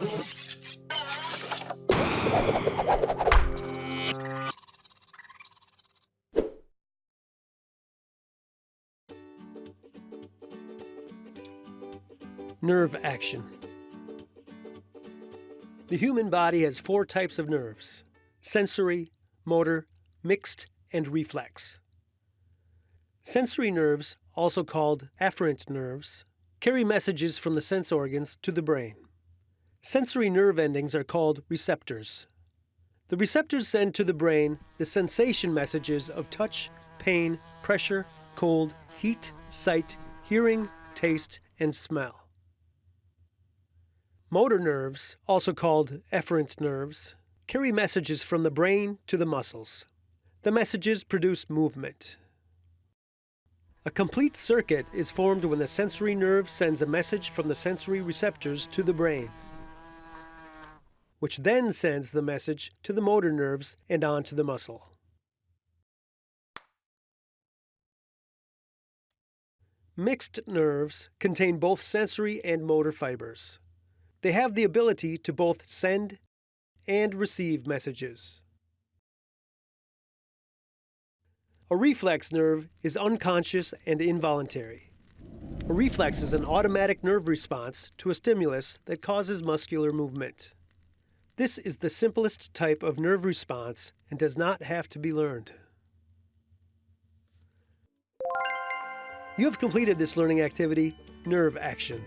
Nerve action. The human body has four types of nerves sensory, motor, mixed, and reflex. Sensory nerves, also called afferent nerves, carry messages from the sense organs to the brain. Sensory nerve endings are called receptors. The receptors send to the brain the sensation messages of touch, pain, pressure, cold, heat, sight, hearing, taste, and smell. Motor nerves, also called efferent nerves, carry messages from the brain to the muscles. The messages produce movement. A complete circuit is formed when the sensory nerve sends a message from the sensory receptors to the brain, which then sends the message to the motor nerves and on to the muscle. Mixed nerves contain both sensory and motor fibers. They have the ability to both send and receive messages. A reflex nerve is unconscious and involuntary. A reflex is an automatic nerve response to a stimulus that causes muscular movement. This is the simplest type of nerve response and does not have to be learned. You have completed this learning activity, Nerve Action.